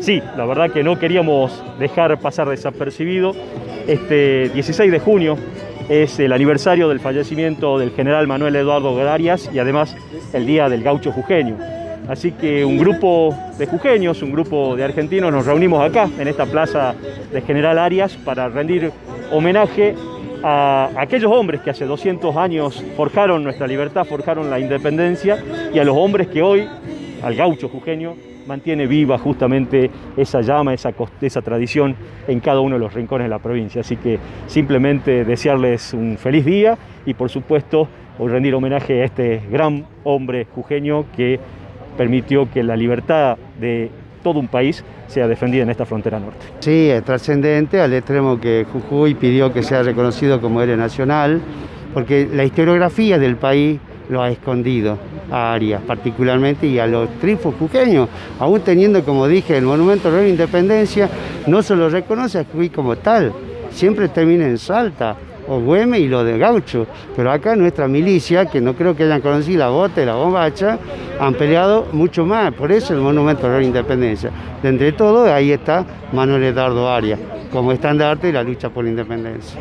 sí, la verdad que no queríamos dejar pasar desapercibido. Este 16 de junio es el aniversario del fallecimiento del general Manuel Eduardo Arias y además el Día del Gaucho Jujeño. Así que un grupo de jujeños, un grupo de argentinos nos reunimos acá en esta plaza de General Arias para rendir homenaje a aquellos hombres que hace 200 años forjaron nuestra libertad, forjaron la independencia y a los hombres que hoy, al gaucho jujeño, mantiene viva justamente esa llama, esa, esa tradición en cada uno de los rincones de la provincia. Así que simplemente desearles un feliz día y por supuesto rendir homenaje a este gran hombre jujeño que permitió que la libertad de todo un país sea defendida en esta frontera norte. Sí, es trascendente al extremo que Jujuy pidió que sea reconocido como héroe nacional, porque la historiografía del país lo ha escondido a Arias particularmente y a los trifos jujeños, aún teniendo, como dije, el Monumento de la Independencia, no se lo reconoce a Jujuy como tal, siempre termina en Salta, o Güeme y lo de Gaucho. Pero acá nuestra milicia, que no creo que hayan conocido la bota y la bombacha, han peleado mucho más. Por eso el Monumento de la Independencia. De entre todo, ahí está Manuel Eduardo Arias, como estandarte de la lucha por la independencia.